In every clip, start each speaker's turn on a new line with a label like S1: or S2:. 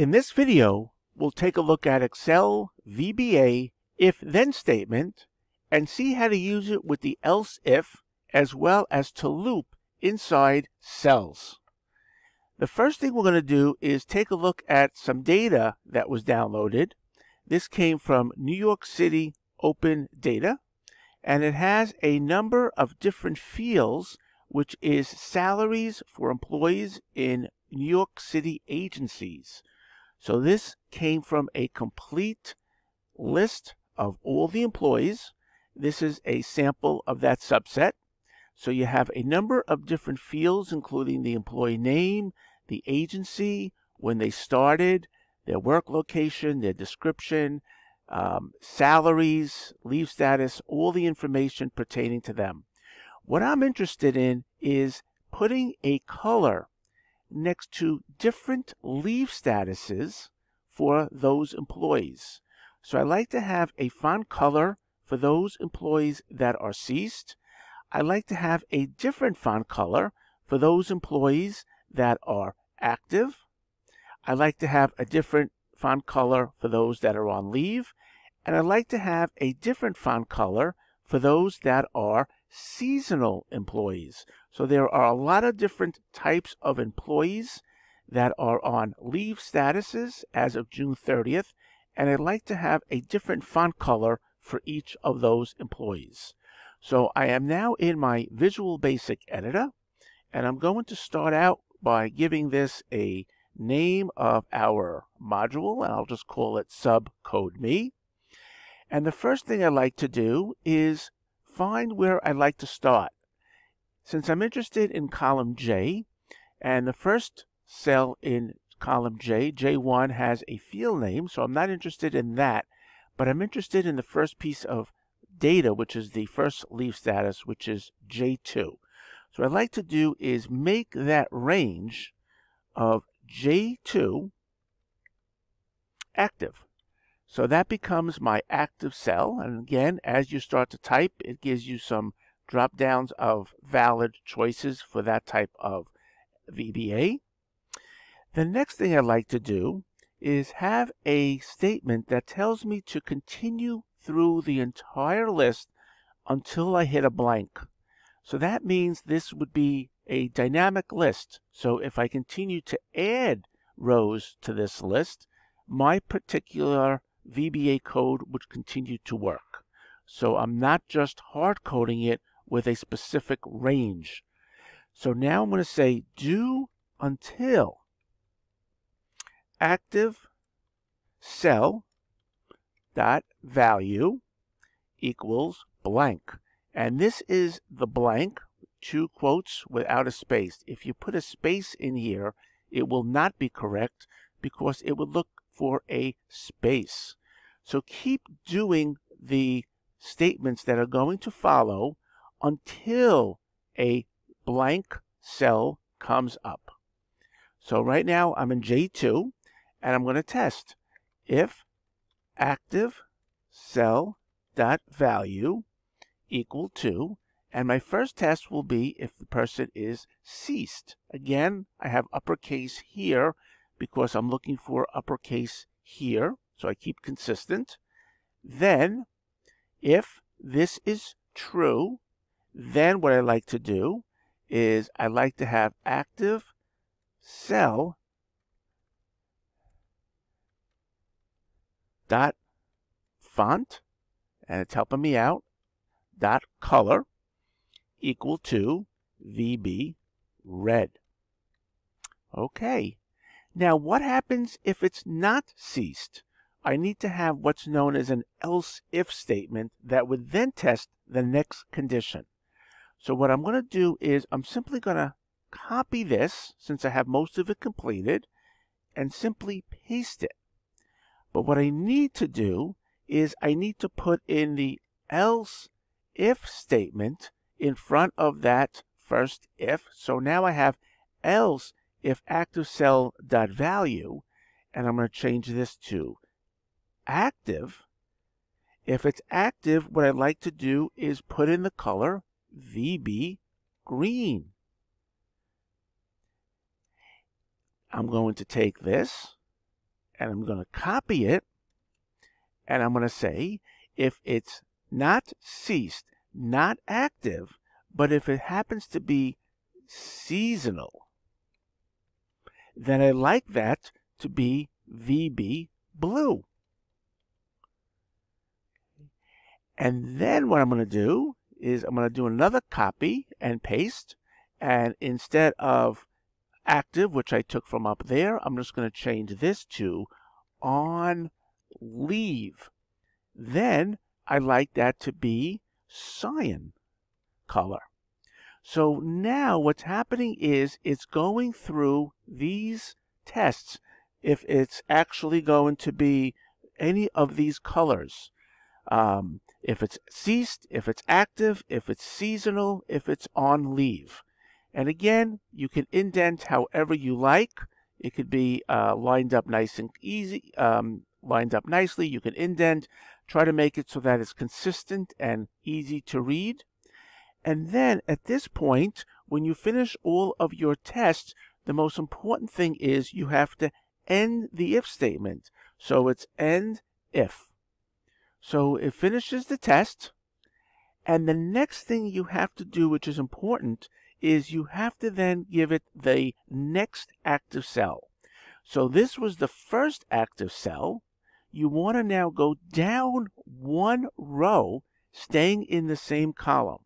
S1: In this video, we'll take a look at Excel VBA if-then statement and see how to use it with the else if as well as to loop inside cells. The first thing we're going to do is take a look at some data that was downloaded. This came from New York City Open Data, and it has a number of different fields, which is salaries for employees in New York City agencies. So this came from a complete list of all the employees. This is a sample of that subset. So you have a number of different fields, including the employee name, the agency, when they started, their work location, their description, um, salaries, leave status, all the information pertaining to them. What I'm interested in is putting a color next to different leave statuses for those employees. So I like to have a font color for those employees that are ceased. I like to have a different font color for those employees that are active. I like to have a different font color for those that are on leave. And I like to have a different font color for those that are seasonal employees. So there are a lot of different types of employees that are on leave statuses as of June 30th, and I'd like to have a different font color for each of those employees. So I am now in my Visual Basic editor, and I'm going to start out by giving this a name of our module, and I'll just call it subcode me. And the first thing I'd like to do is find where I'd like to start. Since I'm interested in column J, and the first cell in column J, J1 has a field name, so I'm not interested in that, but I'm interested in the first piece of data, which is the first leave status, which is J2. So what I'd like to do is make that range of J2 active. So that becomes my active cell. And again, as you start to type, it gives you some drop downs of valid choices for that type of VBA. The next thing I'd like to do is have a statement that tells me to continue through the entire list until I hit a blank. So that means this would be a dynamic list. So if I continue to add rows to this list, my particular VBA code would continue to work. So I'm not just hard coding it with a specific range. So now I'm going to say do until active cell dot value equals blank. And this is the blank, two quotes without a space. If you put a space in here, it will not be correct because it would look for a space. So keep doing the statements that are going to follow until a blank cell comes up. So right now I'm in J2 and I'm going to test if active cell dot value equal to and my first test will be if the person is ceased. Again, I have uppercase here because I'm looking for uppercase here. So I keep consistent. Then, if this is true, then what I like to do is I like to have active cell dot font, and it's helping me out, dot color equal to VB red. Okay. Now, what happens if it's not ceased? I need to have what's known as an else if statement that would then test the next condition. So what I'm going to do is I'm simply going to copy this since I have most of it completed and simply paste it. But what I need to do is I need to put in the else if statement in front of that first if. So now I have else if active cell dot value and I'm going to change this to active, if it's active, what I'd like to do is put in the color VB green. I'm going to take this and I'm going to copy it and I'm going to say if it's not ceased, not active, but if it happens to be seasonal, then I like that to be VB blue. And then what I'm going to do is I'm going to do another copy and paste. And instead of active, which I took from up there, I'm just going to change this to on leave. Then I like that to be cyan color. So now what's happening is it's going through these tests if it's actually going to be any of these colors. Um, if it's ceased, if it's active, if it's seasonal, if it's on leave. And again, you can indent however you like. It could be uh, lined up nice and easy, um, lined up nicely. You can indent, try to make it so that it's consistent and easy to read. And then at this point, when you finish all of your tests, the most important thing is you have to end the if statement. So it's end if. So it finishes the test. And the next thing you have to do, which is important, is you have to then give it the next active cell. So this was the first active cell. You want to now go down one row, staying in the same column.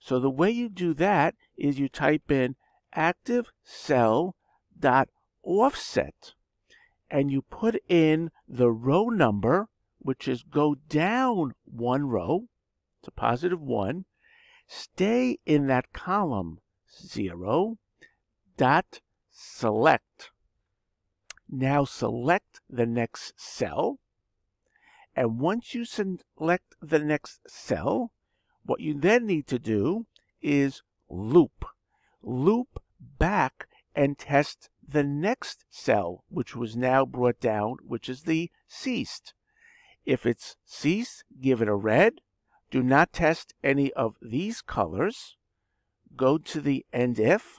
S1: So the way you do that is you type in active cell dot offset and you put in the row number, which is go down one row to positive one, stay in that column zero dot select. Now select the next cell. And once you select the next cell, what you then need to do is loop. Loop back and test the next cell, which was now brought down, which is the ceased. If it's ceased, give it a red. Do not test any of these colors. Go to the end if.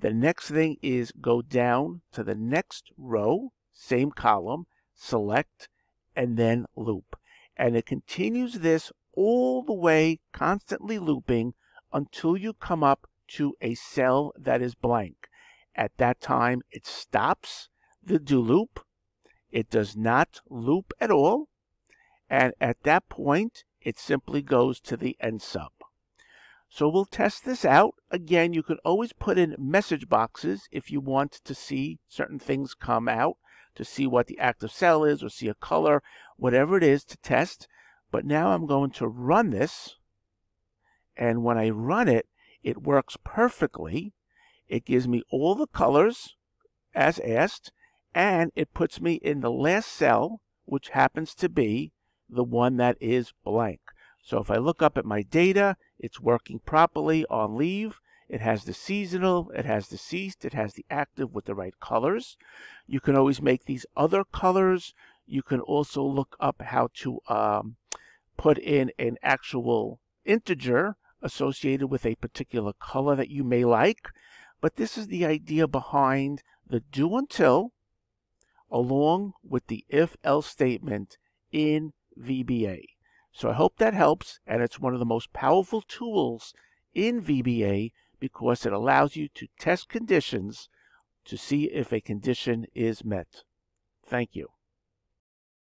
S1: The next thing is go down to the next row, same column, select, and then loop. And it continues this all the way, constantly looping until you come up to a cell that is blank. At that time, it stops the do loop. It does not loop at all. And at that point, it simply goes to the end sub. So we'll test this out. Again, you can always put in message boxes if you want to see certain things come out, to see what the active cell is or see a color, whatever it is to test. But now I'm going to run this. And when I run it, it works perfectly. It gives me all the colors as asked, and it puts me in the last cell, which happens to be the one that is blank. So if I look up at my data, it's working properly on leave. It has the seasonal, it has the ceased, it has the active with the right colors. You can always make these other colors. You can also look up how to um, put in an actual integer associated with a particular color that you may like. But this is the idea behind the do until along with the if else statement in VBA. So I hope that helps, and it's one of the most powerful tools in VBA because it allows you to test conditions to see if a condition is met. Thank you.